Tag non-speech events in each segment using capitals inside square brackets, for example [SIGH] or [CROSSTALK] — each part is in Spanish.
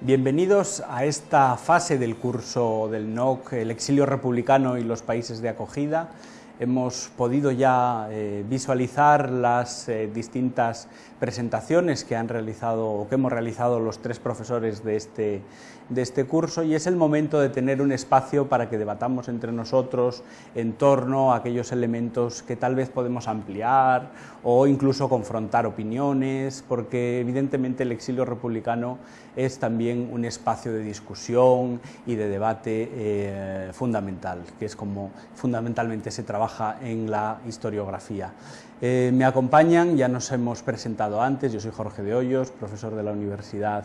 Bienvenidos a esta fase del curso del NOC, el exilio republicano y los países de acogida. Hemos podido ya eh, visualizar las eh, distintas presentaciones que han realizado o que hemos realizado los tres profesores de este, de este curso y es el momento de tener un espacio para que debatamos entre nosotros en torno a aquellos elementos que tal vez podemos ampliar o incluso confrontar opiniones, porque evidentemente el exilio republicano es también un espacio de discusión y de debate eh, fundamental, que es como fundamentalmente se trabaja en la historiografía. Eh, me acompañan, ya nos hemos presentado antes, yo soy Jorge de Hoyos, profesor de la Universidad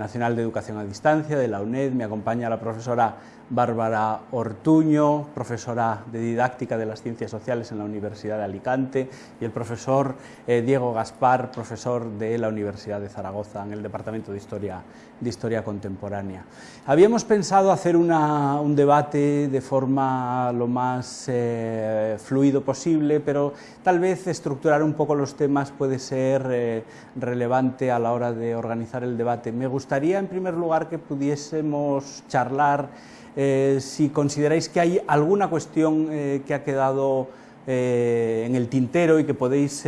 Nacional de Educación a Distancia, de la UNED, me acompaña la profesora Bárbara Ortuño, profesora de Didáctica de las Ciencias Sociales en la Universidad de Alicante, y el profesor eh, Diego Gaspar, profesor de la Universidad de Zaragoza, en el Departamento de Historia, de Historia Contemporánea. Habíamos pensado hacer un debate de forma lo más eh, fluido posible, pero tal vez estructurar un poco los temas puede ser eh, relevante a la hora de organizar el debate. Me gustaría, en primer lugar, que pudiésemos charlar eh, si consideráis que hay alguna cuestión eh, que ha quedado eh, en el tintero y que podéis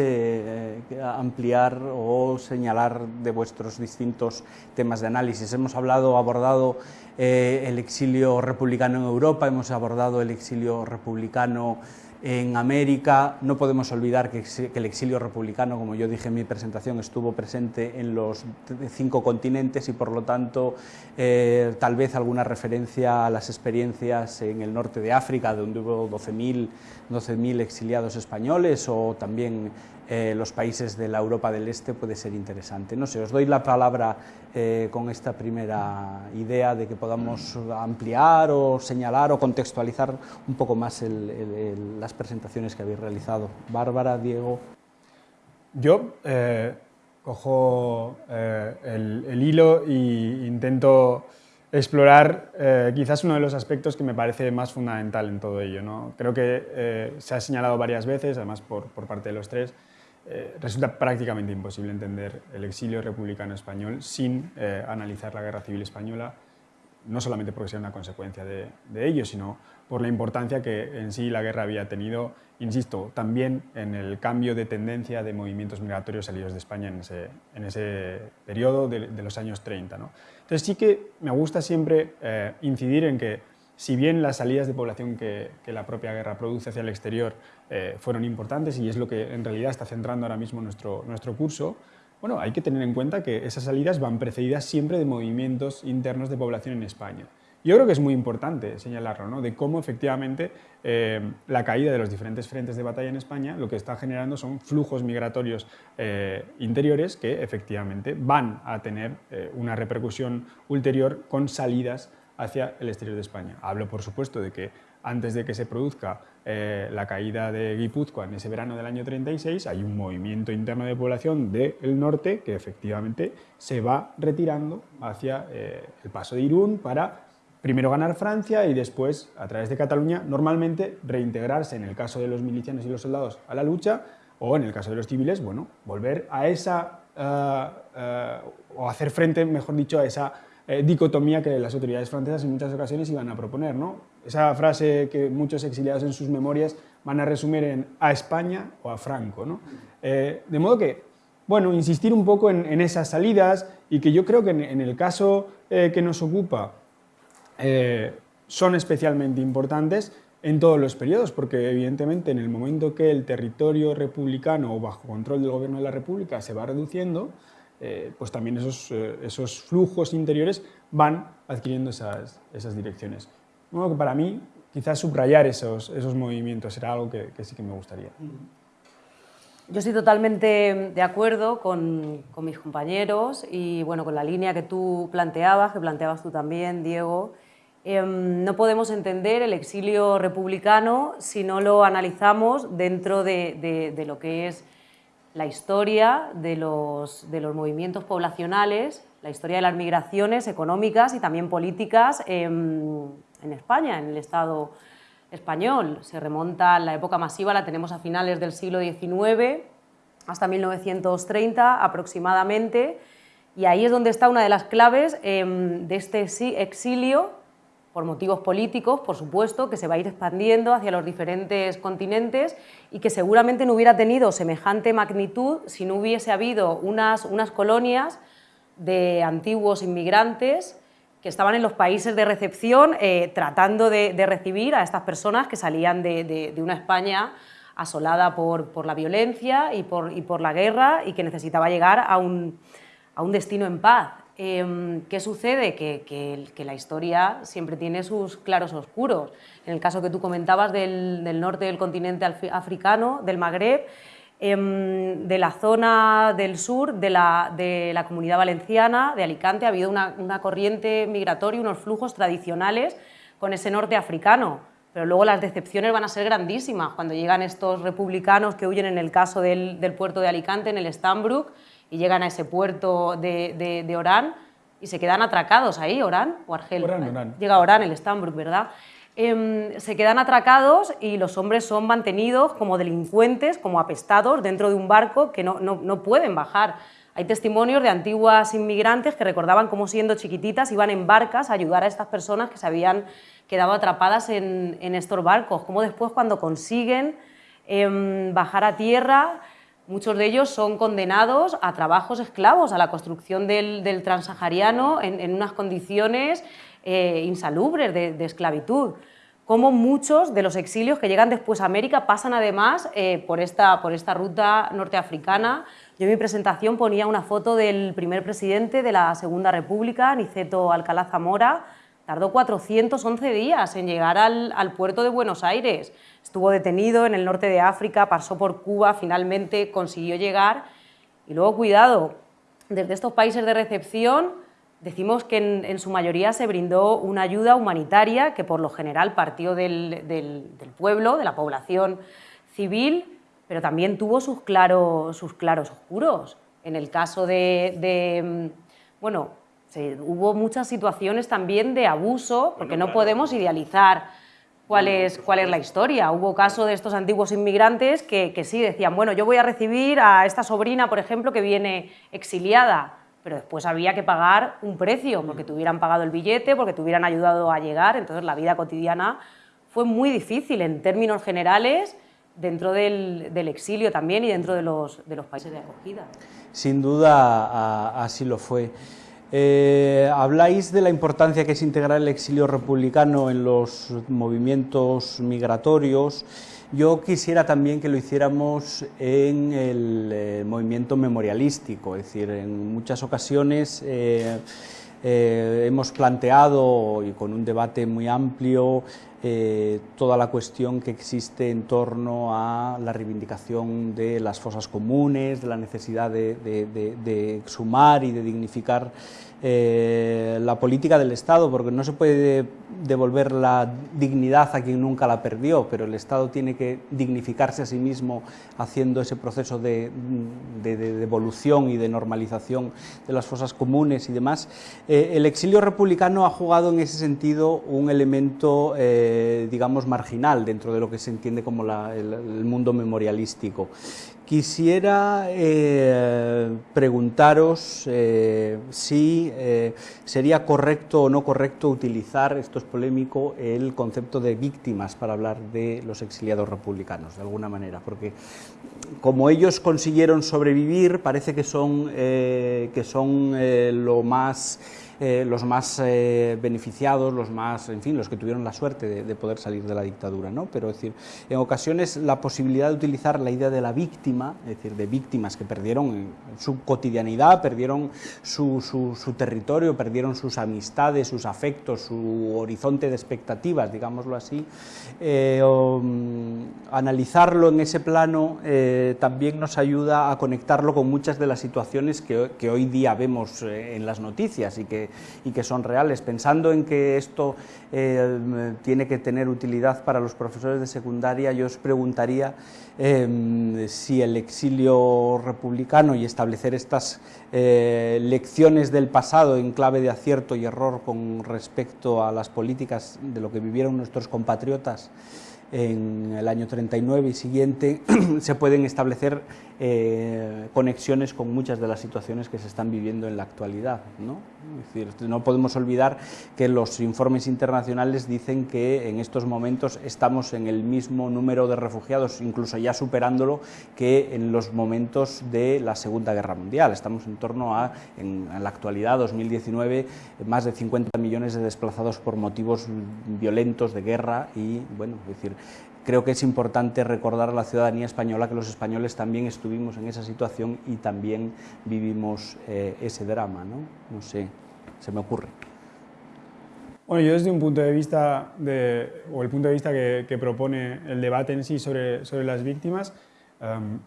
ampliar o señalar de vuestros distintos temas de análisis. Hemos hablado, abordado el exilio republicano en Europa, hemos abordado el exilio republicano en América. No podemos olvidar que, el exilio republicano, como yo dije en mi presentación, estuvo presente en los cinco continentes y por lo tanto eh, tal vez alguna referencia a las experiencias en el norte de África, donde hubo 12.000 12 exiliados españoles o también eh, los países de la Europa del Este puede ser interesante. No sé, os doy la palabra eh, con esta primera idea de que podamos ampliar o señalar o contextualizar un poco más las presentaciones que habéis realizado. Bárbara, Diego. Yo eh, cojo el, hilo e intento explorar quizás uno de los aspectos que me parece más fundamental en todo ello. ¿no? Creo que se ha señalado varias veces, además por, por parte de los tres, eh, resulta prácticamente imposible entender el exilio republicano español sin eh, analizar la Guerra Civil Española, no solamente porque sea una consecuencia de, ello, sino por la importancia que en sí la guerra había tenido, insisto, también en el cambio de tendencia de movimientos migratorios salidos de España en ese, en ese periodo de, los años 30. ¿no? Entonces sí que me gusta siempre eh, incidir en que si bien las salidas de población que, la propia guerra produce hacia el exterior eh, fueron importantes y es lo que en realidad está centrando ahora mismo nuestro, nuestro curso, bueno, hay que tener en cuenta que esas salidas van precedidas siempre de movimientos internos de población en España. Yo creo que es muy importante señalarlo, ¿no? de cómo efectivamente eh, la caída de los diferentes frentes de batalla en España lo que está generando son flujos migratorios eh, interiores que efectivamente van a tener una repercusión ulterior con salidas hacia el exterior de España. Hablo, por supuesto, de que antes de que se produzca eh, la caída de Guipúzcoa en ese verano del año 36, hay un movimiento interno de población del norte que efectivamente se va retirando hacia eh, el paso de Irún para primero ganar Francia y después, a través de Cataluña, normalmente reintegrarse, en el caso de los milicianos y los soldados, a la lucha, o en el caso de los civiles, bueno, volver a esa, eh, o hacer frente, mejor dicho, a esa eh, dicotomía que las autoridades francesas en muchas ocasiones iban a proponer. ¿no? Esa frase que muchos exiliados en sus memorias van a resumir en a España o a Franco. ¿no? Eh, de modo que, bueno, insistir un poco en, esas salidas y que yo creo que en, el caso eh, que nos ocupa son especialmente importantes en todos los periodos, porque evidentemente en el momento que el territorio republicano o bajo control del gobierno de la República se va reduciendo, eh, pues también esos, eh, esos, flujos interiores van adquiriendo esas, esas direcciones. Bueno, que para mí, quizás subrayar esos, esos movimientos era algo que, sí que me gustaría. Yo estoy totalmente de acuerdo con, con, mis compañeros y bueno, con la línea que tú planteabas, que planteabas tú también, Diego. Em, no podemos entender el exilio republicano si no lo analizamos dentro de, de, de lo que es la historia de los, movimientos poblacionales, la historia de las migraciones económicas y también políticas en, España, en el Estado español. Se remonta a la época masiva, la tenemos a finales del siglo XIX, hasta 1930 aproximadamente, Y ahí es donde está una de las claves em, de este exilio, por motivos políticos, por supuesto, que se va a ir expandiendo hacia los diferentes continentes y que seguramente no hubiera tenido semejante magnitud si no hubiese habido unas, unas colonias de antiguos inmigrantes que estaban en los países de recepción eh, tratando de, recibir a estas personas que salían de, una España asolada por, la violencia y por, y por, la guerra y que necesitaba llegar a un, a un destino en paz. Em, ¿Qué sucede? Que, la historia siempre tiene sus claros oscuros. En el caso que tú comentabas del, norte del continente africano, del Magreb, Em, de la zona del sur de la, comunidad valenciana, de Alicante, ha habido una, corriente migratoria, unos flujos tradicionales con ese norte africano, pero luego las decepciones van a ser grandísimas cuando llegan estos republicanos que huyen en el caso del, puerto de Alicante, en el Stambrook, y llegan a ese puerto de, de, Orán y se quedan atracados ahí, Orán o Argel. Llega Orán, el Stambrook, ¿verdad? Em, se quedan atracados y los hombres son mantenidos como delincuentes, como apestados dentro de un barco que no, no, pueden bajar. Hay testimonios de antiguas inmigrantes que recordaban cómo siendo chiquititas iban en barcas a ayudar a estas personas que se habían quedado atrapadas en, en estos barcos, cómo después cuando consiguen em, bajar a tierra, muchos de ellos son condenados a trabajos esclavos, a la construcción del, del transahariano en, unas condiciones eh, insalubres de, esclavitud. Como muchos de los exilios que llegan después a América pasan además eh, por, esta, por esta ruta norteafricana. Yo en mi presentación ponía una foto del primer presidente de la Segunda República, Niceto Alcalá Zamora, tardó 411 días en llegar al, puerto de Buenos Aires. Estuvo detenido en el norte de África, pasó por Cuba, finalmente consiguió llegar. Y luego, cuidado, desde estos países de recepción Decimos que en, su mayoría se brindó una ayuda humanitaria que por lo general partió del, pueblo, de la población civil, pero también tuvo sus, sus claros oscuros. En el caso de, bueno, hubo muchas situaciones también de abuso, porque no podemos idealizar cuál es, cuál es la historia. Hubo caso de estos antiguos inmigrantes que, que sí decían, bueno, yo voy a recibir a esta sobrina, por ejemplo, que viene exiliada, pero después había que pagar un precio, porque te hubieran pagado el billete, porque te hubieran ayudado a llegar, entonces la vida cotidiana fue muy difícil en términos generales, dentro del, exilio también y dentro de los, de los, países de acogida. Sin duda así lo fue. Eh, habláis de la importancia que es integrar el exilio republicano en los movimientos migratorios. Yo quisiera también que lo hiciéramos en el eh, movimiento memorialístico, es decir, en muchas ocasiones eh, eh, hemos planteado, y con un debate muy amplio, toda la cuestión que existe en torno a la reivindicación de las fosas comunes, de la necesidad de, de exhumar y de dignificar eh, la política del Estado, porque no se puede devolver la dignidad a quien nunca la perdió, pero el Estado tiene que dignificarse a sí mismo haciendo ese proceso de, devolución y de normalización de las fosas comunes y demás. Eh, el exilio republicano ha jugado en ese sentido un elemento, eh, digamos, marginal dentro de lo que se entiende como el mundo memorialístico Quisiera eh, preguntaros eh, si eh, sería correcto o no correcto utilizar, esto es polémico, el concepto de víctimas para hablar de los exiliados republicanos, de alguna manera, porque como ellos consiguieron sobrevivir, parece que son, que son lo más eh, los más eh, beneficiados, los más, en fin, los que tuvieron la suerte de, poder salir de la dictadura, ¿no? Pero es decir, en ocasiones la posibilidad de utilizar la idea de la víctima, es decir, de víctimas que perdieron su cotidianidad, perdieron su, su, territorio, perdieron sus amistades, sus afectos, su horizonte de expectativas, digámoslo así, eh, mm, analizarlo en ese plano también nos ayuda a conectarlo con muchas de las situaciones que, que hoy día vemos en las noticias y que y que son reales. Pensando en que esto eh, tiene que tener utilidad para los profesores de secundaria, yo os preguntaría em, si el exilio republicano y establecer estas eh, lecciones del pasado en clave de acierto y error con respecto a las políticas de lo que vivieron nuestros compatriotas en el año 39 y siguiente, [CLEARS THROAT] se pueden establecer eh, conexiones con muchas de las situaciones que se están viviendo en la actualidad. ¿no? Es decir, no podemos olvidar que los informes internacionales dicen que en estos momentos estamos en el mismo número de refugiados, incluso ya superándolo, que en los momentos de la Segunda Guerra Mundial. Estamos en torno a, en, la actualidad, 2019, más de 50 millones de desplazados por motivos violentos de guerra y, bueno, es decir, creo que es importante recordar a la ciudadanía española que los españoles también estuvimos en esa situación y también vivimos eh, ese drama, ¿no? No sé, se me ocurre. Bueno, yo desde un punto de vista, de, o el punto de vista que, propone el debate en sí sobre, sobre las víctimas, em,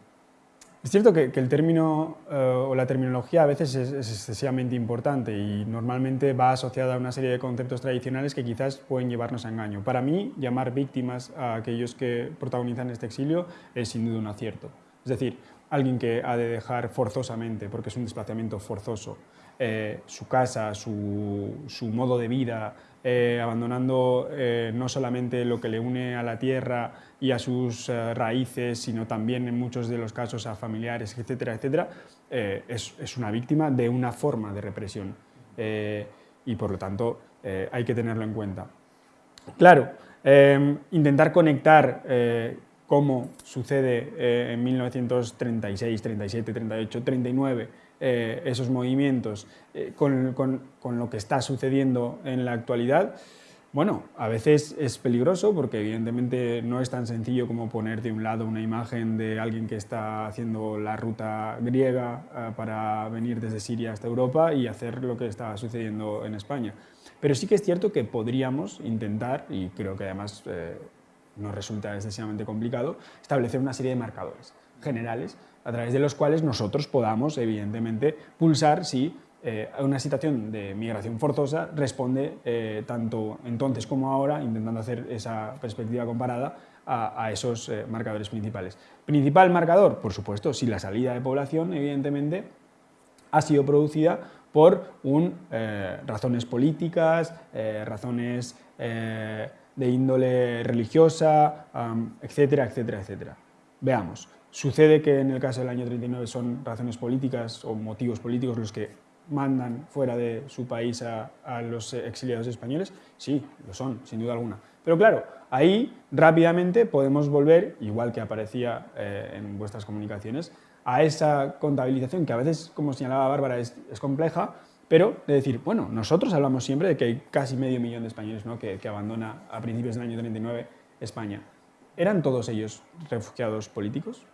es cierto que, el término eh, o la terminología a veces es, excesivamente importante y normalmente va asociada a una serie de conceptos tradicionales que quizás pueden llevarnos a engaño. Para mí, llamar víctimas a aquellos que protagonizan este exilio es sin duda un acierto. Es decir, alguien que ha de dejar forzosamente, porque es un desplazamiento forzoso, eh, su casa, su, su, modo de vida, eh, abandonando no solamente lo que le une a la tierra, y a sus eh, raíces, sino también en muchos de los casos a familiares, etcétera, etcétera, eh, es, una víctima de una forma de represión eh, y por lo tanto hay que tenerlo en cuenta. Claro, intentar conectar cómo sucede en 1936, 37, 38, 39 esos movimientos con, con lo que está sucediendo en la actualidad, bueno, a veces es peligroso porque evidentemente no es tan sencillo como poner de un lado una imagen de alguien que está haciendo la ruta griega eh, para venir desde Siria hasta Europa y hacer lo que está sucediendo en España. Pero sí que es cierto que podríamos intentar, y creo que además eh, nos resulta excesivamente complicado, establecer una serie de marcadores generales a través de los cuales nosotros podamos, evidentemente, pulsar si eh, una situación de migración forzosa responde eh, tanto entonces como ahora, intentando hacer esa perspectiva comparada a, esos eh, marcadores principales. Principal marcador, por supuesto, si la salida de población, evidentemente, ha sido producida por un, razones políticas, razones de índole religiosa, etcétera, etcétera, etcétera. Veamos, ¿sucede que en el caso del año 39 son razones políticas o motivos políticos los que mandan fuera de su país a, los exiliados españoles? Sí, lo son, sin duda alguna. Pero claro, ahí rápidamente podemos volver, igual que aparecía eh, en vuestras comunicaciones, a esa contabilización que a veces, como señalaba Bárbara, es, compleja, pero de decir, bueno, nosotros hablamos siempre de que hay casi medio millón de españoles ¿no? que, que abandona a principios del año 39 España. ¿Eran todos ellos refugiados políticos?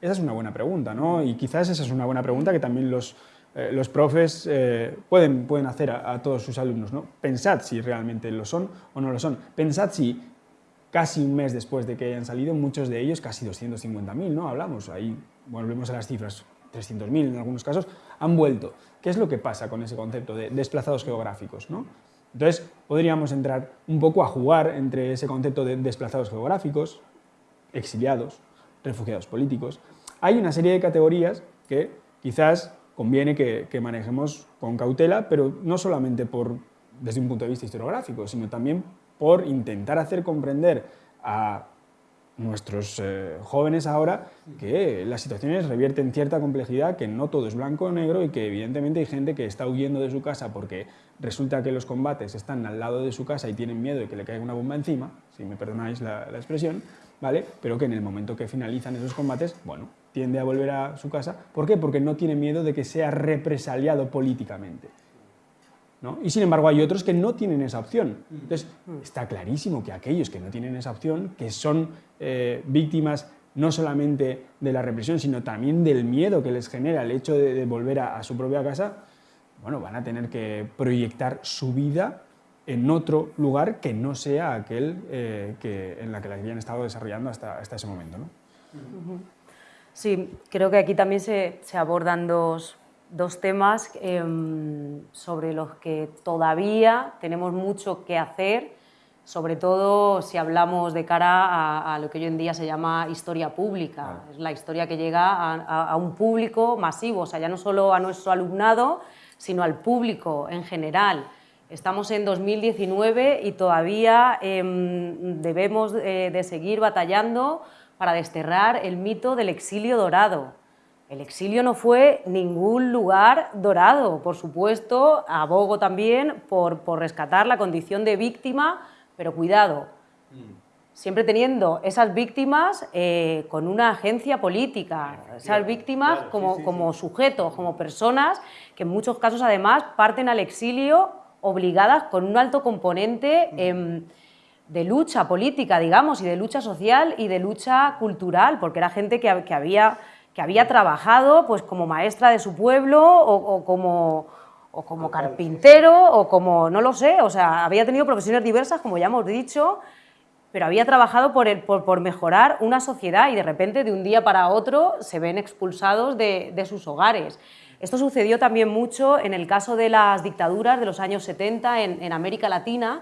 Esa es una buena pregunta, ¿no? Y quizás esa es una buena pregunta que también los, eh, los profes eh, pueden, pueden hacer a, todos sus alumnos. ¿no? Pensad si realmente lo son o no lo son. Pensad si casi un mes después de que hayan salido, muchos de ellos, casi 250.000, ¿no? Hablamos, ahí volvemos a las cifras, 300.000 en algunos casos, han vuelto. ¿Qué es lo que pasa con ese concepto de desplazados geográficos? ¿no? Entonces, podríamos entrar un poco a jugar entre ese concepto de desplazados geográficos, exiliados, refugiados políticos. Hay una serie de categorías que quizás conviene que, manejemos con cautela, pero no solamente por, desde un punto de vista historiográfico, sino también por intentar hacer comprender a nuestros eh, jóvenes ahora que las situaciones revierten cierta complejidad, que no todo es blanco o negro y que evidentemente hay gente que está huyendo de su casa porque resulta que los combates están al lado de su casa y tienen miedo de que le caiga una bomba encima, si me perdonáis la, la expresión, ¿vale? pero que en el momento que finalizan esos combates, bueno, tiende a volver a su casa. ¿Por qué? Porque no tiene miedo de que sea represaliado políticamente. ¿no? Y sin embargo hay otros que no tienen esa opción. Entonces está clarísimo que aquellos que no tienen esa opción, que son eh, víctimas no solamente de la represión, sino también del miedo que les genera el hecho de, volver a, su propia casa, bueno, van a tener que proyectar su vida en otro lugar que no sea aquel eh, que, en la que la habían estado desarrollando hasta, hasta ese momento. ¿no? Sí, creo que aquí también se, abordan dos, temas em, sobre los que todavía tenemos mucho que hacer, sobre todo si hablamos de cara a, lo que hoy en día se llama historia pública. Es la historia que llega a, un público masivo, o sea, ya no solo a nuestro alumnado, sino al público en general. Estamos en 2019 y todavía em, debemos eh, de seguir batallando para desterrar el mito del exilio dorado. El exilio no fue ningún lugar dorado, por supuesto, abogo también por, por rescatar la condición de víctima, pero cuidado, siempre teniendo esas víctimas eh, con una agencia política, esas víctimas como, como sujetos, como personas que en muchos casos además parten al exilio obligadas con un alto componente em, de lucha política, digamos, y de lucha social y de lucha cultural, porque era gente que, había, que había trabajado pues, como maestra de su pueblo o, como, o como carpintero o como, no lo sé, o sea, había tenido profesiones diversas, como ya hemos dicho, pero había trabajado por, el, por, mejorar una sociedad y de repente de un día para otro se ven expulsados de, de sus hogares. Esto sucedió también mucho en el caso de las dictaduras de los años 70 en, América Latina,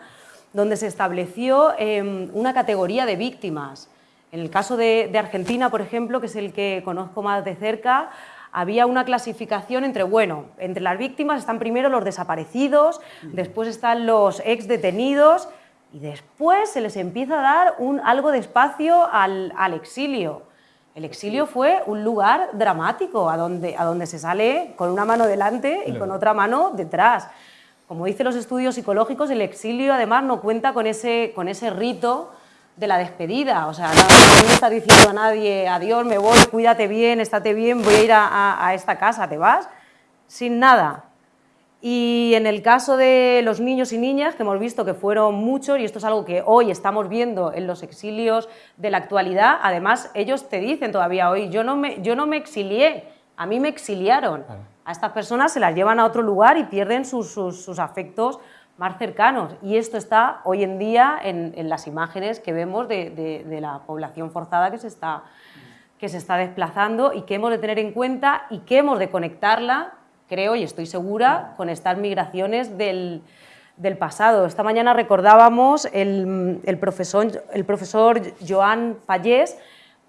donde se estableció em, una categoría de víctimas. En el caso de, Argentina, por ejemplo, que es el que conozco más de cerca, había una clasificación entre, bueno, entre las víctimas están primero los desaparecidos, después están los ex detenidos y después se les empieza a dar un, algo de espacio al exilio. El exilio fue un lugar dramático, a donde, a donde se sale con una mano delante y con otra mano detrás. Como dicen los estudios psicológicos, el exilio además no cuenta con ese, con ese rito de la despedida. O sea, no, está diciendo a nadie, adiós, me voy, cuídate bien, estate bien, voy a ir a esta casa, te vas, sin nada. Y en el caso de los niños y niñas, que hemos visto que fueron muchos, y esto es algo que hoy estamos viendo en los exilios de la actualidad, además ellos te dicen todavía hoy, yo no me, yo no me exilié, a mí me exiliaron. A estas personas se las llevan a otro lugar y pierden sus, sus, afectos más cercanos. Y esto está hoy en día en, en las imágenes que vemos de, de, de, la población forzada que se, está, que se está desplazando y que hemos de tener en cuenta y que hemos de conectarla creo y estoy segura, con estas migraciones del, pasado. Esta mañana recordábamos el, profesor, el profesor Joan Pallés,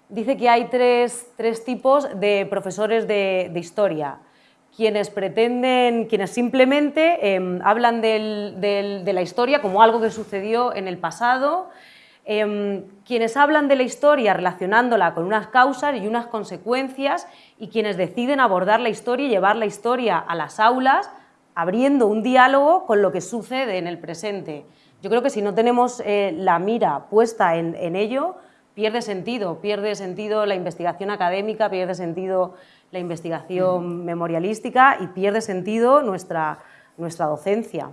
dice que hay tres, tipos de profesores de, historia. Quienes pretenden, quienes simplemente em, hablan de la historia como algo que sucedió en el pasado, Em, quienes hablan de la historia relacionándola con unas causas y unas consecuencias y quienes deciden abordar la historia y llevar la historia a las aulas abriendo un diálogo con lo que sucede en el presente. Yo creo que si no tenemos eh, la mira puesta en, ello, pierde sentido, pierde sentido la investigación académica, pierde sentido la investigación memorialística y pierde sentido nuestra, nuestra docencia.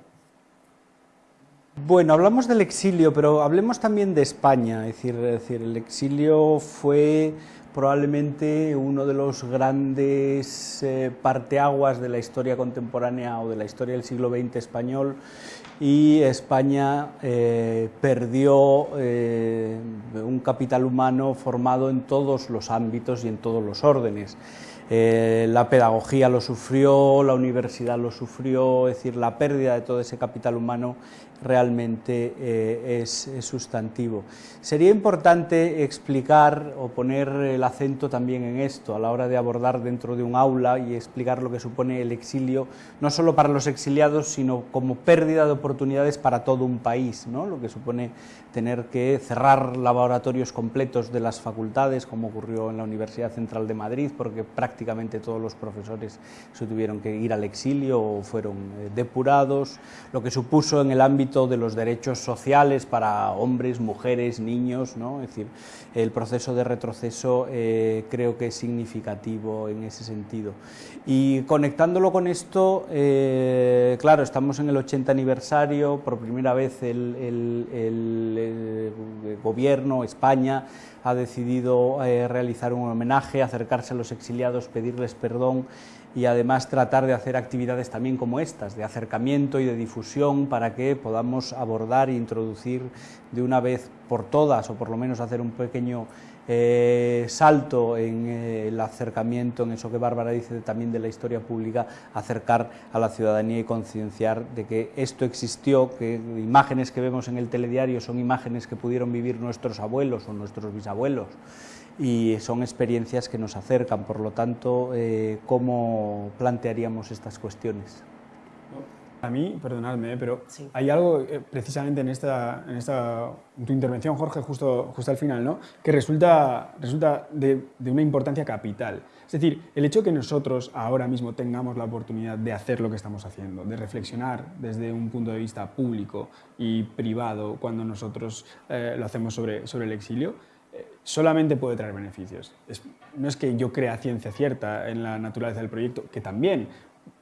Bueno, hablamos del exilio, pero hablemos también de España. Es decir, el exilio fue probablemente uno de los grandes eh, parteaguas de la historia contemporánea o de la historia del siglo XX español y España eh, perdió eh, un capital humano formado en todos los ámbitos y en todos los órdenes. la pedagogía lo sufrió, la universidad lo sufrió, es decir, la pérdida de todo ese capital humano realmente eh, es, sustantivo. Sería importante explicar o poner el acento también en esto a la hora de abordar dentro de un aula y explicar lo que supone el exilio, no solo para los exiliados, sino como pérdida de oportunidades para todo un país, ¿no? lo que supone tener que cerrar laboratorios completos de las facultades, como ocurrió en la Universidad Central de Madrid, porque prácticamente todos los profesores se tuvieron que ir al exilio o fueron eh, depurados, lo que supuso en el ámbito de los derechos sociales para hombres, mujeres, niños, ¿no? es decir, el proceso de retroceso eh, creo que es significativo en ese sentido. Y conectándolo con esto, eh, claro, estamos en el 80 aniversario, por primera vez el, gobierno, España, ha decidido eh, realizar un homenaje, acercarse a los exiliados, pedirles perdón y además tratar de hacer actividades también como estas, de acercamiento y de difusión para que podamos abordar e introducir de una vez por todas, o por lo menos hacer un pequeño eh, salto en eh, el acercamiento, en eso que Bárbara dice también de la historia pública, acercar a la ciudadanía y concienciar de que esto existió, que imágenes que vemos en el telediario son imágenes que pudieron vivir nuestros abuelos o nuestros bisabuelos y son experiencias que nos acercan, por lo tanto, eh, ¿cómo plantearíamos estas cuestiones? A mí, perdonadme, ¿eh? pero hay algo eh, precisamente en esta, en esta tu intervención, Jorge, justo, justo al final, ¿no? que resulta, resulta de, de, una importancia capital. Es decir, el hecho que nosotros ahora mismo tengamos la oportunidad de hacer lo que estamos haciendo, de reflexionar desde un punto de vista público y privado cuando nosotros eh, lo hacemos sobre, sobre el exilio, solamente puede traer beneficios. no es que yo crea ciencia cierta en la naturaleza del proyecto, que también,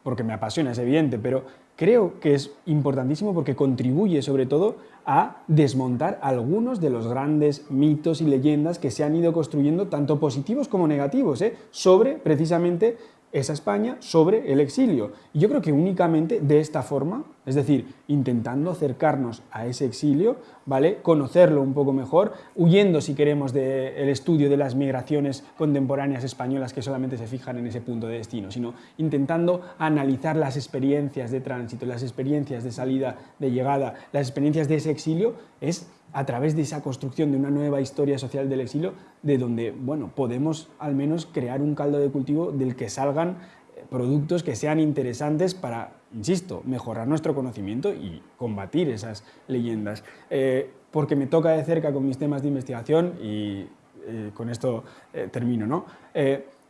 porque me apasiona, es evidente, pero creo que es importantísimo porque contribuye sobre todo a desmontar algunos de los grandes mitos y leyendas que se han ido construyendo, tanto positivos como negativos, ¿eh? sobre precisamente esa España sobre el exilio. Y yo creo que únicamente de esta forma, es decir, intentando acercarnos a ese exilio, ¿vale? conocerlo un poco mejor, huyendo, si queremos, del estudio de las migraciones contemporáneas españolas que solamente se fijan en ese punto de destino, sino intentando analizar las experiencias de tránsito, las experiencias de salida, de llegada, las experiencias de ese exilio, es a través de esa construcción de una nueva historia social del exilio, de donde bueno, podemos al menos crear un caldo de cultivo del que salgan eh, productos que sean interesantes para, insisto, mejorar nuestro conocimiento y combatir esas leyendas. Eh, porque me toca de cerca con mis temas de investigación y eh, con esto termino. ¿no?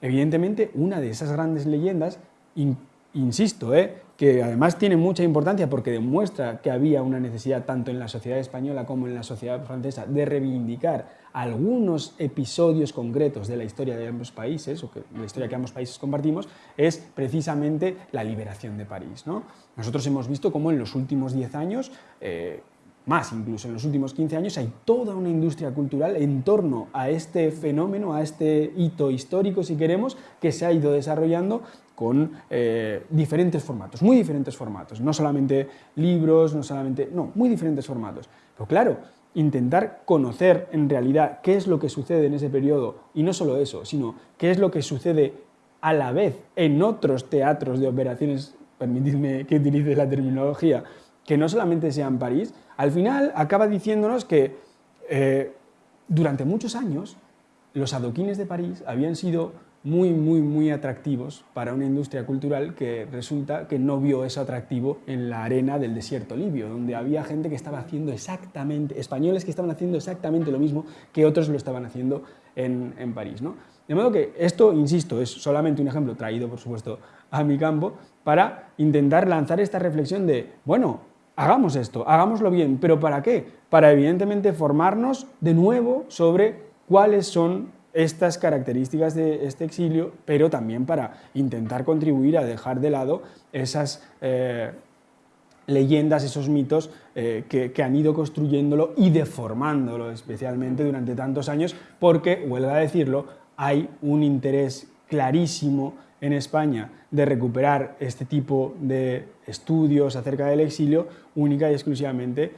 evidentemente, una de esas grandes leyendas, insisto, eh, que además tiene mucha importancia porque demuestra que había una necesidad tanto en la sociedad española como en la sociedad francesa de reivindicar algunos episodios concretos de la historia de ambos países, o que, la historia que ambos países compartimos, es precisamente la liberación de París. ¿no? Nosotros hemos visto cómo en los últimos 10 años eh, más incluso en los últimos 15 años, hay toda una industria cultural en torno a este fenómeno, a este hito histórico, si queremos, que se ha ido desarrollando con eh, diferentes formatos, muy diferentes formatos, no solamente libros, no solamente, no, muy diferentes formatos. Pero claro, intentar conocer en realidad qué es lo que sucede en ese periodo, y no solo eso, sino qué es lo que sucede a la vez en otros teatros de operaciones, permitidme que utilice la terminología, que no solamente sea en París, al final acaba diciéndonos que eh, durante muchos años los adoquines de París habían sido muy, muy, muy atractivos para una industria cultural que resulta que no vio eso atractivo en la arena del desierto libio, donde había gente que estaba haciendo exactamente, españoles que estaban haciendo exactamente lo mismo que otros lo estaban haciendo en, en París. ¿no? De modo que esto, insisto, es solamente un ejemplo traído, por supuesto, a mi campo, para intentar lanzar esta reflexión de, bueno, hagamos esto, hagámoslo bien, pero ¿para qué? Para evidentemente formarnos de nuevo sobre cuáles son estas características de este exilio, pero también para intentar contribuir a dejar de lado esas eh, leyendas, esos mitos eh, que, han ido construyéndolo y deformándolo especialmente durante tantos años, porque, vuelvo a decirlo, hay un interés clarísimo en España de recuperar este tipo de estudios acerca del exilio única y exclusivamente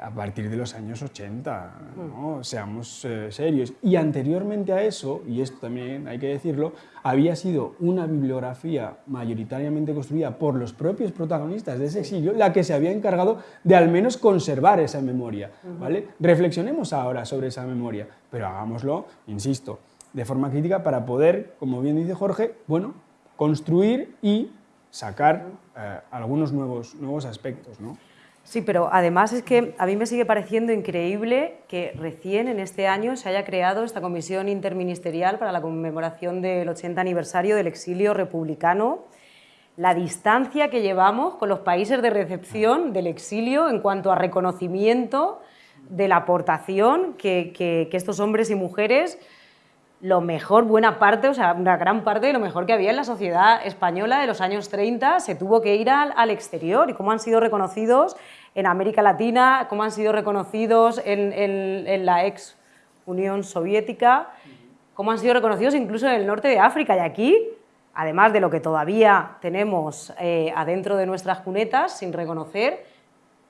a partir de los años 80, ¿no? Mm. seamos eh, serios. Y anteriormente a eso, y esto también hay que decirlo, había sido una bibliografía mayoritariamente construida por los propios protagonistas de ese exilio la que se había encargado de al menos conservar esa memoria. ¿vale? Reflexionemos ahora sobre esa memoria, pero hagámoslo, insisto, de forma crítica para poder, como bien dice Jorge, bueno, construir y sacar eh, algunos nuevos, nuevos aspectos. ¿no? Sí, pero además es que a mí me sigue pareciendo increíble que recién en este año se haya creado esta comisión interministerial para la conmemoración del 80 aniversario del exilio republicano, la distancia que llevamos con los países de recepción del exilio en cuanto a reconocimiento de la aportación que, que estos hombres y mujeres lo mejor, buena parte, o sea, una gran parte de lo mejor que había en la sociedad española de los años 30 se tuvo que ir al, exterior. Y cómo han sido reconocidos en América Latina, cómo han sido reconocidos en, la ex Unión Soviética, cómo han sido reconocidos incluso en el norte de África y aquí, además de lo que todavía tenemos eh, adentro de nuestras cunetas sin reconocer,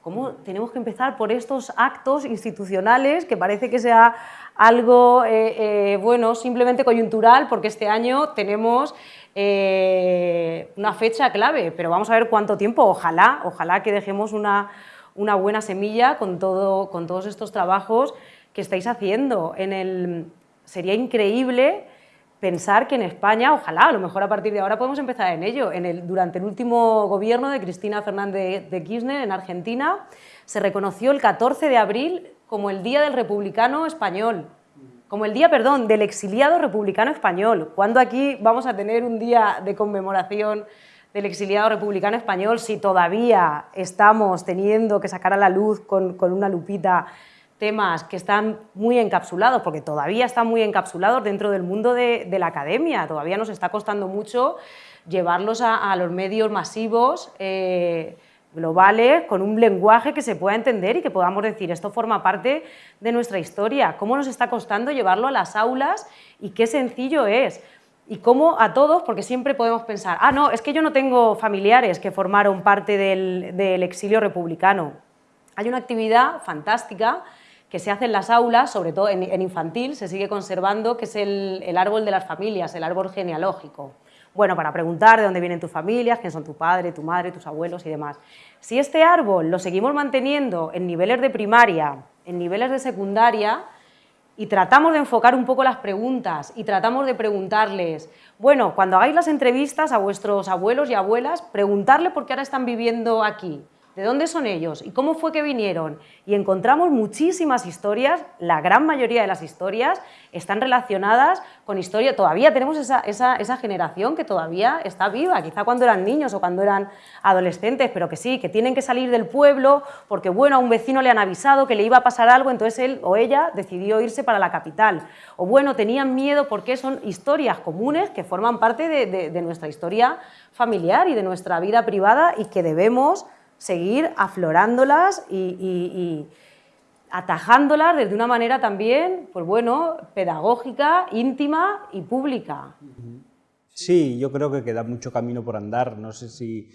cómo tenemos que empezar por estos actos institucionales que parece que sea algo, eh, eh, bueno, simplemente coyuntural, porque este año tenemos eh, una fecha clave, pero vamos a ver cuánto tiempo, ojalá, ojalá que dejemos una, una buena semilla con, todo, con todos estos trabajos que estáis haciendo. En el, sería increíble pensar que en España, ojalá, a lo mejor a partir de ahora podemos empezar en ello. En el, durante el último gobierno de Cristina Fernández de Kirchner en Argentina, se reconoció el 14 de abril como el Día del Republicano Español, como el Día, perdón, del exiliado republicano español. ¿Cuándo aquí vamos a tener un día de conmemoración del exiliado republicano español si todavía estamos teniendo que sacar a la luz con, con una lupita temas que están muy encapsulados, porque todavía están muy encapsulados dentro del mundo de, la academia, todavía nos está costando mucho llevarlos a, los medios masivos eh, globales con un lenguaje que se pueda entender y que podamos decir esto forma parte de nuestra historia, cómo nos está costando llevarlo a las aulas y qué sencillo es. Y cómo a todos, porque siempre podemos pensar, ah, no, es que yo no tengo familiares que formaron parte del, exilio republicano. Hay una actividad fantástica que se hace en las aulas, sobre todo en, infantil, se sigue conservando, que es el, árbol de las familias, el árbol genealógico. Bueno, para preguntar de dónde vienen tus familias, quién son tu padre, tu madre, tus abuelos y demás. Si este árbol lo seguimos manteniendo en niveles de primaria, en niveles de secundaria, y tratamos de enfocar un poco las preguntas y tratamos de preguntarles, bueno, cuando hagáis las entrevistas a vuestros abuelos y abuelas, preguntarle por qué ahora están viviendo aquí, ¿De dónde son ellos? ¿Y cómo fue que vinieron? Y encontramos muchísimas historias, la gran mayoría de las historias están relacionadas con historia, todavía tenemos esa, esa, generación que todavía está viva, quizá cuando eran niños o cuando eran adolescentes, pero que sí, que tienen que salir del pueblo porque, bueno, a un vecino le han avisado que le iba a pasar algo, entonces él o ella decidió irse para la capital. O bueno, tenían miedo porque son historias comunes que forman parte de, de nuestra historia familiar y de nuestra vida privada y que debemos seguir aflorándolas y, atajándolas desde una manera también, pues bueno, pedagógica, íntima y pública. Sí, yo creo que queda mucho camino por andar. No sé si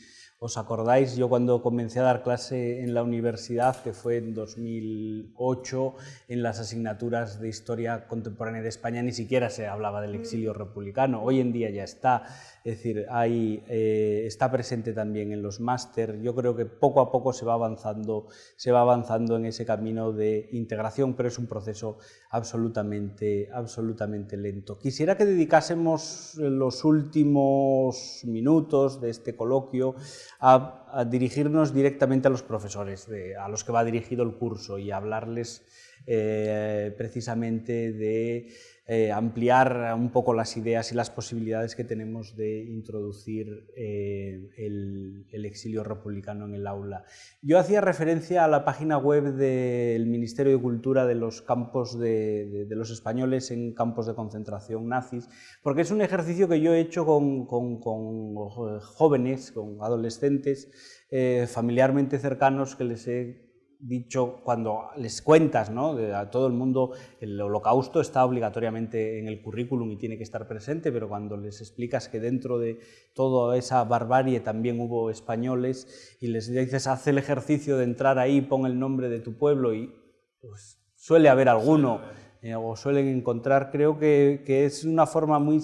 ¿Os acordáis? Yo cuando comencé a dar clase en la universidad, que fue en 2008, en las asignaturas de Historia Contemporánea de España ni siquiera se hablaba del exilio republicano. Hoy en día ya está, es decir, hay, eh, está presente también en los máster. Yo creo que poco a poco se va, avanzando, se va avanzando en ese camino de integración, pero es un proceso absolutamente, absolutamente lento. Quisiera que dedicásemos los últimos minutos de este coloquio a, dirigirnos directamente a los profesores, a los que va dirigido el curso y hablarles eh, precisamente de eh, ampliar un poco las ideas y las posibilidades que tenemos de introducir eh, el, exilio republicano en el aula. Yo hacía referencia a la página web del Ministerio de Cultura de los campos de, los españoles en campos de concentración nazis, porque es un ejercicio que yo he hecho con, jóvenes, con adolescentes, eh, familiarmente cercanos que les he dicho, cuando les cuentas ¿no? a todo el mundo, el holocausto está obligatoriamente en el currículum y tiene que estar presente, pero cuando les explicas que dentro de toda esa barbarie también hubo españoles y les dices, haz el ejercicio de entrar ahí, pon el nombre de tu pueblo y pues, suele haber alguno eh, o suelen encontrar, creo que, que es una forma muy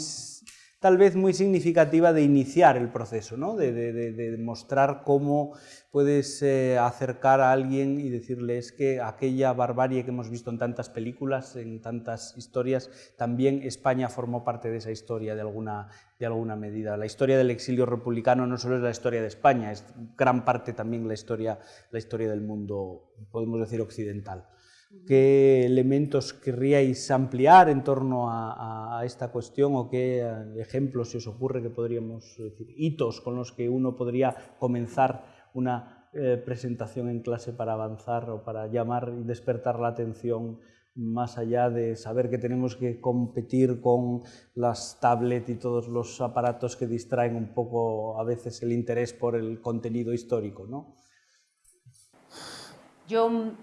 tal vez muy significativa de iniciar el proceso, ¿no? de, mostrar cómo puedes eh, acercar a alguien y decirles que aquella barbarie que hemos visto en tantas películas, en tantas historias, también España formó parte de esa historia de alguna, de alguna medida. La historia del exilio republicano no solo es la historia de España, es gran parte también la historia, la historia del mundo, podemos decir, occidental. ¿Qué elementos querríais ampliar en torno a, esta cuestión o qué eh, ejemplos se os ocurre que podríamos decir, hitos con los que uno podría comenzar una eh, presentación en clase para avanzar o para llamar y despertar la atención más allá de saber que tenemos que competir con las tablets y todos los aparatos que distraen un poco a veces el interés por el contenido histórico, ¿no? Yo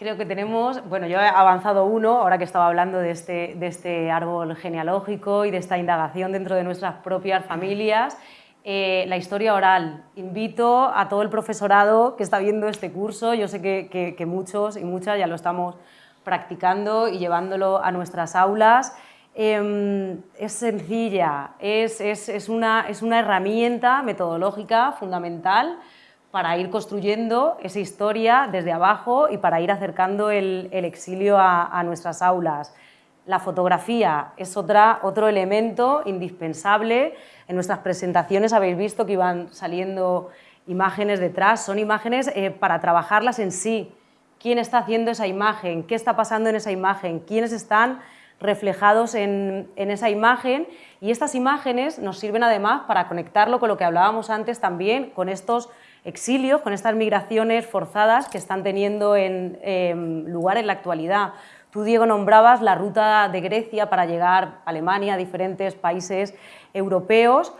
Creo que tenemos, bueno, yo he avanzado uno, ahora que estaba hablando de este, de este árbol genealógico y de esta indagación dentro de nuestras propias familias, eh, la historia oral. Invito a todo el profesorado que está viendo este curso, yo sé que, que, muchos y muchas ya lo estamos practicando y llevándolo a nuestras aulas. Em, es sencilla, es, es, es, una, es una herramienta metodológica fundamental para ir construyendo esa historia desde abajo y para ir acercando el, exilio a, nuestras aulas. La fotografía es otra, otro elemento indispensable. En nuestras presentaciones habéis visto que iban saliendo imágenes detrás, son imágenes eh, para trabajarlas en sí. ¿Quién está haciendo esa imagen? ¿Qué está pasando en esa imagen? ¿Quiénes están reflejados en, en, esa imagen? Y estas imágenes nos sirven además para conectarlo con lo que hablábamos antes también, con estos exilios, con estas migraciones forzadas que están teniendo en, lugar en la actualidad. Tú, Diego, nombrabas la ruta de Grecia para llegar a Alemania, a diferentes países europeos.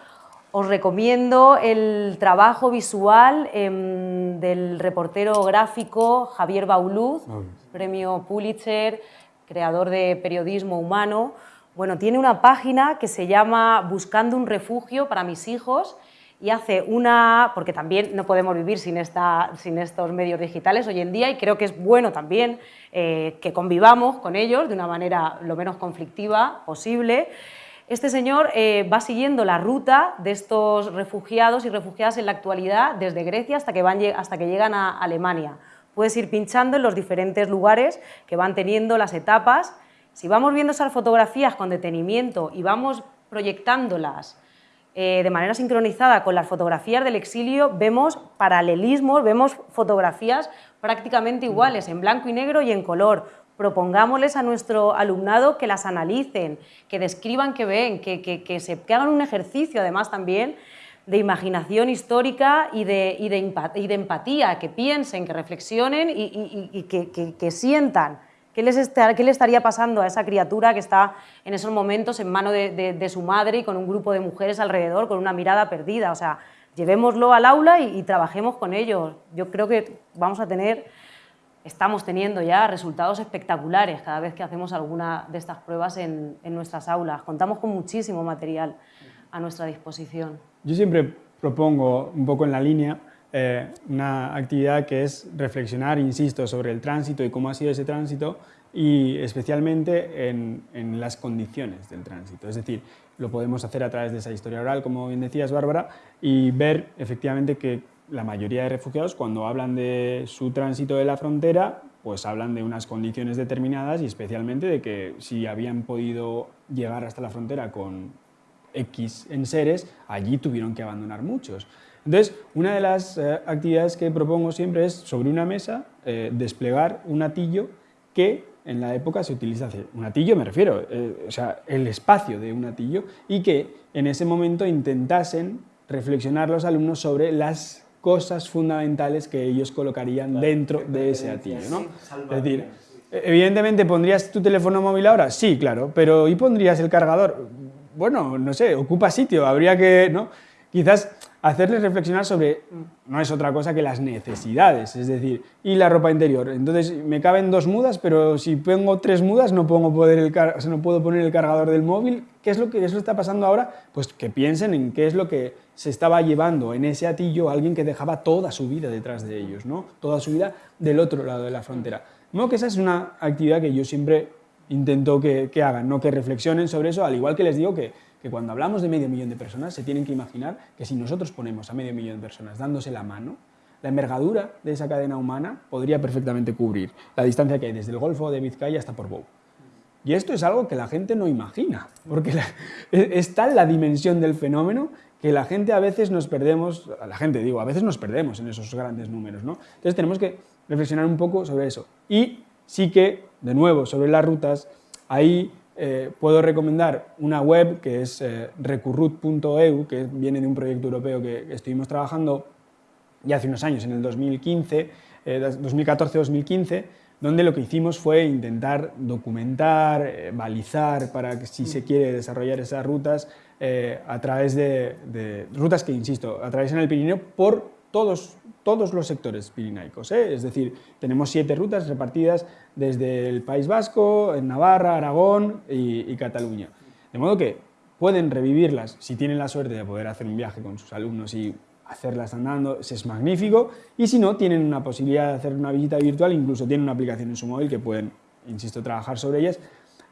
Os recomiendo el trabajo visual em, del reportero gráfico Javier Bauluz, premio Pulitzer, creador de periodismo humano. Bueno, tiene una página que se llama Buscando un refugio para mis hijos y hace una, porque también no podemos vivir sin, esta, sin estos medios digitales hoy en día y creo que es bueno también eh, que convivamos con ellos de una manera lo menos conflictiva posible. Este señor eh, va siguiendo la ruta de estos refugiados y refugiadas en la actualidad desde Grecia hasta que, van, hasta que llegan a Alemania. Puedes ir pinchando en los diferentes lugares que van teniendo las etapas. Si vamos viendo esas fotografías con detenimiento y vamos proyectándolas eh, de manera sincronizada con las fotografías del exilio, vemos paralelismos, vemos fotografías prácticamente iguales, en blanco y negro y en color. Propongámosles a nuestro alumnado que las analicen, que describan qué ven, que, que, se, hagan un ejercicio además también de imaginación histórica y de, y de, empatía, que piensen, que reflexionen y, que sientan ¿Qué, les le estaría pasando a esa criatura que está en esos momentos en mano de, su madre y con un grupo de mujeres alrededor, con una mirada perdida? O sea, llevémoslo al aula y, trabajemos con ellos. Yo creo que vamos a tener, estamos teniendo ya resultados espectaculares cada vez que hacemos alguna de estas pruebas en, nuestras aulas. Contamos con muchísimo material a nuestra disposición. Yo siempre propongo un poco en la línea eh, una actividad que es reflexionar, insisto, sobre el tránsito y cómo ha sido ese tránsito y especialmente en, en, las condiciones del tránsito. Es decir, lo podemos hacer a través de esa historia oral, como bien decías, Bárbara, y ver efectivamente que la mayoría de refugiados, cuando hablan de su tránsito de la frontera, pues hablan de unas condiciones determinadas y especialmente de que si habían podido llegar hasta la frontera con X enseres, allí tuvieron que abandonar muchos. Entonces, una de las eh, actividades que propongo siempre es, sobre una mesa, eh, desplegar un atillo que en la época se utiliza, un atillo me refiero, eh, o sea, el espacio de un atillo, y que en ese momento intentasen reflexionar los alumnos sobre las cosas fundamentales que ellos colocarían dentro de ese atillo. ¿no? Es decir, evidentemente, ¿pondrías tu teléfono móvil ahora? Sí, claro, pero ¿y pondrías el cargador? Bueno, no sé, ocupa sitio, habría que... ¿no? Quizás hacerles reflexionar sobre, no es otra cosa que las necesidades, es decir, y la ropa interior. Entonces, me caben dos mudas, pero si pongo tres mudas no, pongo poder el no puedo poner el cargador del móvil. ¿Qué es lo que eso está pasando ahora? Pues que piensen en qué es lo que se estaba llevando en ese atillo alguien que dejaba toda su vida detrás de ellos, ¿no? toda su vida del otro lado de la frontera. No, que esa es una actividad que yo siempre intento que, que hagan, ¿no? que reflexionen sobre eso, al igual que les digo que que cuando hablamos de medio millón de personas se tienen que imaginar que si nosotros ponemos a medio millón de personas dándose la mano, la envergadura de esa cadena humana podría perfectamente cubrir la distancia que hay desde el Golfo de Vizcaya hasta Portbou. Y esto es algo que la gente no imagina, porque es tal la dimensión del fenómeno que la gente a veces nos perdemos, a la gente digo, a veces nos perdemos en esos grandes números, ¿no? Entonces tenemos que reflexionar un poco sobre eso. Y sí que, de nuevo, sobre las rutas, ahí eh, puedo recomendar una web que es eh, recurrut.eu, que viene de un proyecto europeo que estuvimos trabajando ya hace unos años, en el 2015, 2014-2015, eh, donde lo que hicimos fue intentar documentar, balizar para que si se quiere desarrollar esas rutas a través de, de, rutas que, insisto, atraviesan el Pirineo por todos, todos los sectores pirinaicos. ¿eh? Es decir, tenemos siete rutas repartidas desde el País Vasco, en Navarra, Aragón y, Cataluña. De modo que pueden revivirlas si tienen la suerte de poder hacer un viaje con sus alumnos y hacerlas andando, es magnífico, y si no, tienen una posibilidad de hacer una visita virtual, incluso tienen una aplicación en su móvil que pueden, insisto, trabajar sobre ellas,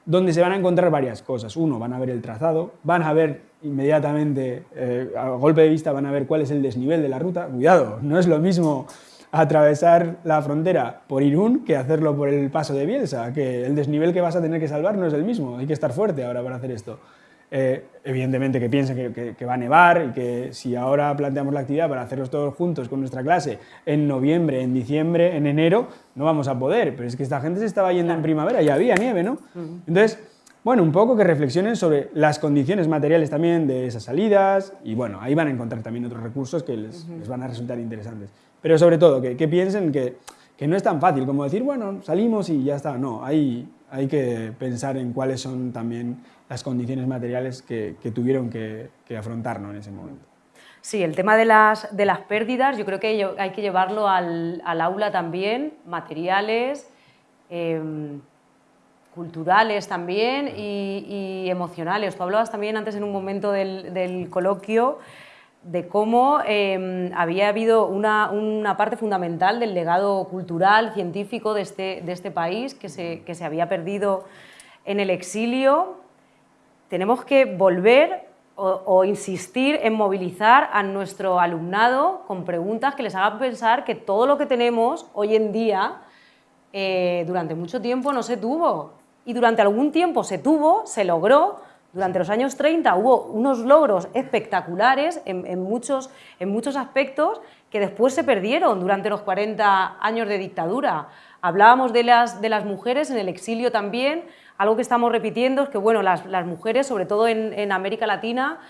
donde se van a encontrar varias cosas. Uno, van a ver el trazado, van a ver inmediatamente, eh, a golpe de vista, van a ver cuál es el desnivel de la ruta. Cuidado, no es lo mismo atravesar la frontera por Irún que hacerlo por el paso de Bielsa, que el desnivel que vas a tener que salvar no es el mismo, hay que estar fuerte ahora para hacer esto. Eh, evidentemente que piensen que, va a nevar y que si ahora planteamos la actividad para hacerlos todos juntos con nuestra clase en noviembre, en diciembre, en enero, no vamos a poder, pero es que esta gente se estaba yendo en primavera, ya había nieve, ¿no? Entonces, bueno, un poco que reflexionen sobre las condiciones materiales también de esas salidas y bueno, ahí van a encontrar también otros recursos que les, van a resultar interesantes. Pero sobre todo, que, que piensen que, que, no es tan fácil como decir, bueno, salimos y ya está. No, hay, hay que pensar en cuáles son también las condiciones materiales que, tuvieron que, afrontar en ese momento. Sí, el tema de las, de las pérdidas yo creo que hay que llevarlo al, aula también, materiales, em, culturales también y, emocionales. Tú hablabas también antes en un momento del, coloquio de cómo em, había habido una, parte fundamental del legado cultural, científico de este, de este país que se, que se había perdido en el exilio. Tenemos que volver o, insistir en movilizar a nuestro alumnado con preguntas que les hagan pensar que todo lo que tenemos hoy en día eh, durante mucho tiempo no se tuvo y durante algún tiempo se tuvo, se logró, durante los años 30 hubo unos logros espectaculares en, muchos, en muchos aspectos que después se perdieron durante los 40 años de dictadura. Hablábamos de las, de las mujeres en el exilio también, algo que estamos repitiendo es que bueno, las, mujeres, sobre todo en, América Latina,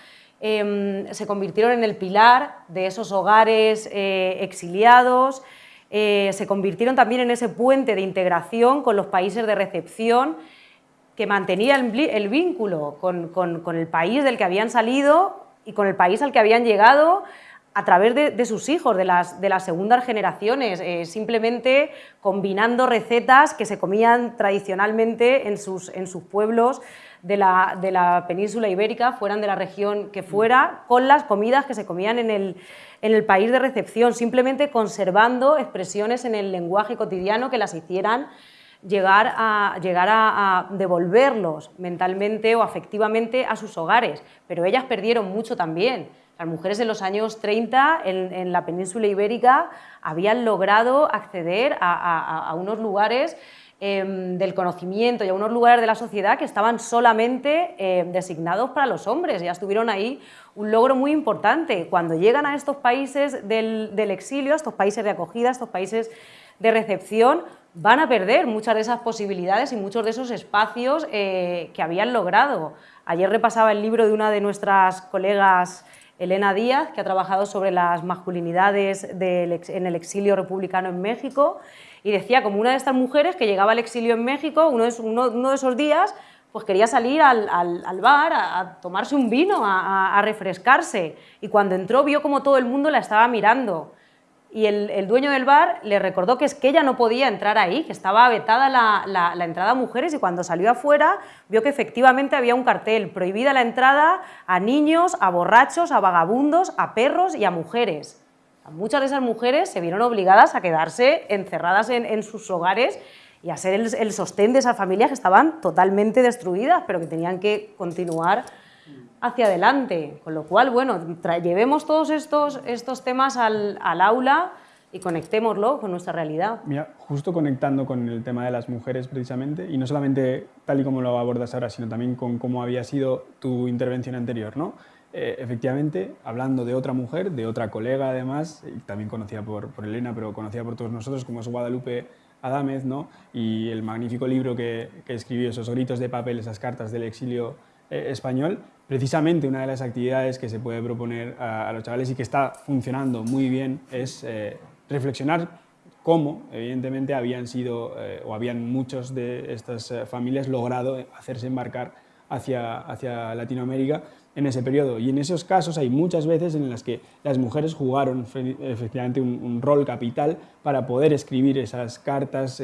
em, se convirtieron en el pilar de esos hogares eh, exiliados, eh, se convirtieron también en ese puente de integración con los países de recepción que mantenía el, vínculo con, el país del que habían salido y con el país al que habían llegado a través de, sus hijos, de las, de las segundas generaciones, eh, simplemente combinando recetas que se comían tradicionalmente en sus, en sus pueblos de la, de la, península ibérica, fueran de la región que fuera, con las comidas que se comían en el, en el país de recepción, simplemente conservando expresiones en el lenguaje cotidiano que las hicieran llegar a, llegar a, devolverlos mentalmente o afectivamente a sus hogares, pero ellas perdieron mucho también. Las mujeres en los años 30 en, la península ibérica habían logrado acceder a, unos lugares em, del conocimiento y a unos lugares de la sociedad que estaban solamente em, designados para los hombres. Ya estuvieron ahí un logro muy importante. Cuando llegan a estos países del, exilio, a estos países de acogida, a estos países de recepción, van a perder muchas de esas posibilidades y muchos de esos espacios eh, que habían logrado. Ayer repasaba el libro de una de nuestras colegas Elena Díaz, que ha trabajado sobre las masculinidades en el exilio republicano en México, y decía como una de estas mujeres que llegaba al exilio en México, uno de, esos días, pues quería salir al, bar a, tomarse un vino, a, refrescarse, y cuando entró vio como todo el mundo la estaba mirando, y el, dueño del bar le recordó que es que ella no podía entrar ahí, que estaba vetada la, entrada a mujeres y cuando salió afuera vio que efectivamente había un cartel, prohibida la entrada a niños, a borrachos, a vagabundos, a perros y a mujeres. Muchas de esas mujeres se vieron obligadas a quedarse encerradas en, sus hogares y a ser el, sostén de esas familias que estaban totalmente destruidas, pero que tenían que continuar hacia adelante. Con lo cual, bueno, llevemos todos estos, estos temas al, al, aula y conectémoslo con nuestra realidad. Mira, justo conectando con el tema de las mujeres precisamente, y no solamente tal y como lo abordas ahora, sino también con cómo había sido tu intervención anterior, ¿no? Eh, efectivamente, hablando de otra mujer, de otra colega además, también conocida por, Elena, pero conocida por todos nosotros, como es Guadalupe Adámez, ¿no? y el magnífico libro que, escribió, esos gritos de papel, esas cartas del exilio eh, español, precisamente una de las actividades que se puede proponer a, los chavales y que está funcionando muy bien es eh, reflexionar cómo, evidentemente, habían sido o habían muchos de estas familias logrado hacerse embarcar hacia, hacia Latinoamérica en ese periodo. Y en esos casos hay muchas veces en las que las mujeres jugaron efectivamente un, rol capital para poder escribir esas cartas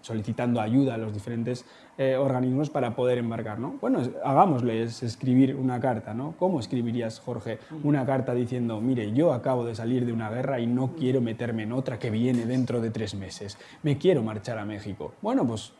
solicitando ayuda a los diferentes eh, organismos para poder embarcar. ¿no? Bueno, hagámosles escribir una carta. ¿no? ¿Cómo escribirías, Jorge, una carta diciendo, mire, yo acabo de salir de una guerra y no quiero meterme en otra que viene dentro de tres meses, me quiero marchar a México? Bueno, pues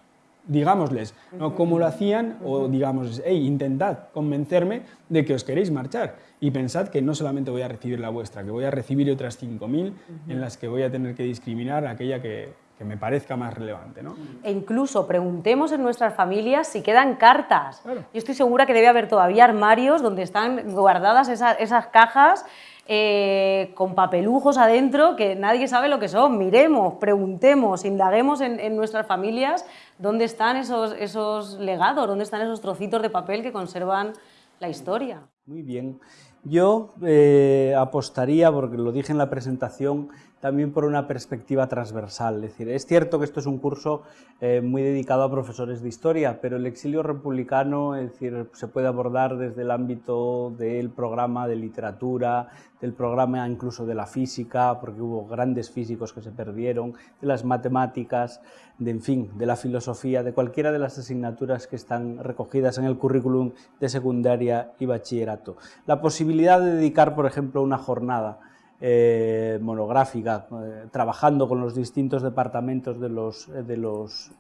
digámosles ¿no? cómo lo hacían o digamos, hey, intentad convencerme de que os queréis marchar y pensad que no solamente voy a recibir la vuestra, que voy a recibir otras 5.000 en las que voy a tener que discriminar a aquella que, que me parezca más relevante. ¿no? E incluso preguntemos en nuestras familias si quedan cartas. Yo estoy segura que debe haber todavía armarios donde están guardadas esas, esas cajas eh, con papelujos adentro que nadie sabe lo que son. Miremos, preguntemos, indaguemos en, nuestras familias dónde están esos, esos legados, dónde están esos trocitos de papel que conservan la historia. Muy bien. Yo eh, apostaría, porque lo dije en la presentación, también por una perspectiva transversal. Es decir, es cierto que esto es un curso eh, muy dedicado a profesores de historia, pero el exilio republicano es decir, se puede abordar desde el ámbito del programa de literatura, del programa incluso de la física, porque hubo grandes físicos que se perdieron, de las matemáticas, de, en fin, de la filosofía, de cualquiera de las asignaturas que están recogidas en el currículum de secundaria y bachillerato. La posibilidad de dedicar, por ejemplo, una jornada eh, monográfica, eh, trabajando con los distintos departamentos de los, de los,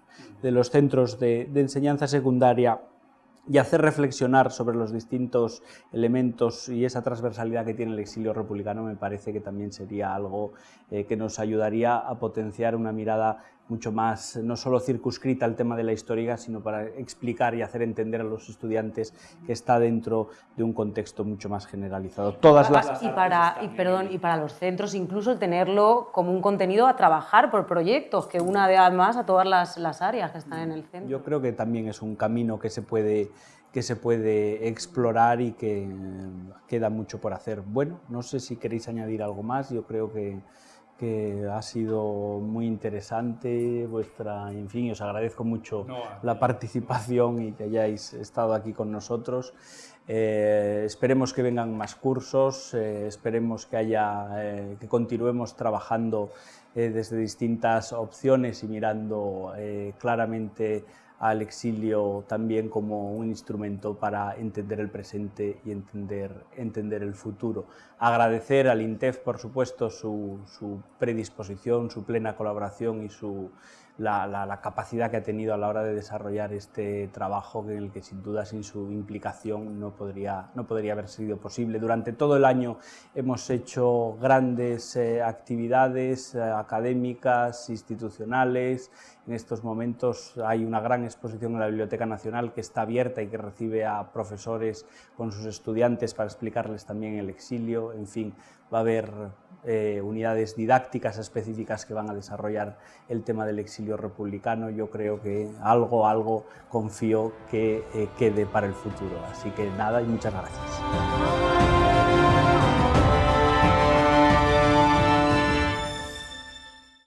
de los centros de, enseñanza secundaria y hacer reflexionar sobre los distintos elementos y esa transversalidad que tiene el exilio republicano me parece que también sería algo eh, que nos ayudaría a potenciar una mirada mucho más, no solo circunscrita al tema de la historia, sino para explicar y hacer entender a los estudiantes que está dentro de un contexto mucho más generalizado. Todas las... Y para, y, perdón, y para los centros incluso tenerlo como un contenido a trabajar por proyectos, que una de más a todas las, las áreas que están en el centro. Yo creo que también es un camino que se puede que se puede explorar y que queda mucho por hacer. Bueno, no sé si queréis añadir algo más, yo creo que que ha sido muy interesante vuestra, en fin, os agradezco mucho la participación y que hayáis estado aquí con nosotros. Eh, esperemos que vengan más cursos, eh, esperemos que, haya, eh, que continuemos trabajando desde distintas opciones y mirando claramente al exilio también como un instrumento para entender el presente y entender, entender el futuro. Agradecer al INTEF, por supuesto, su, su predisposición, su plena colaboración y su, la, capacidad que ha tenido a la hora de desarrollar este trabajo en el que sin duda sin su implicación no podría, no podría haber sido posible. Durante todo el año hemos hecho grandes eh, actividades eh, académicas, institucionales, en estos momentos hay una gran exposición en la Biblioteca Nacional que está abierta y que recibe a profesores con sus estudiantes para explicarles también el exilio, en fin, va a haber eh, unidades didácticas específicas que van a desarrollar el tema del exilio republicano. Yo creo que algo, algo confío que eh, quede para el futuro. Así que nada y muchas gracias.